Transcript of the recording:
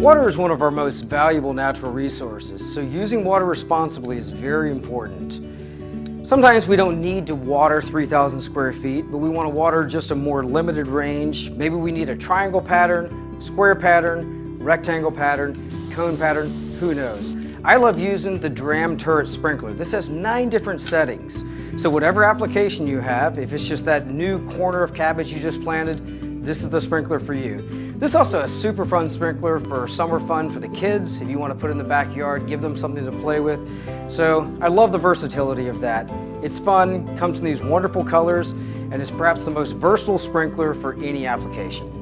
Water is one of our most valuable natural resources, so using water responsibly is very important. Sometimes we don't need to water 3,000 square feet, but we want to water just a more limited range. Maybe we need a triangle pattern, square pattern, rectangle pattern, cone pattern, who knows. I love using the Dramm Turret Sprinkler. This has nine different settings. So whatever application you have, if it's just that new corner of cabbage you just planted, this is the sprinkler for you. This is also a super fun sprinkler for summer fun for the kids. If you want to put in the backyard, give them something to play with. So I love the versatility of that. It's fun, comes in these wonderful colors, and is perhaps the most versatile sprinkler for any application.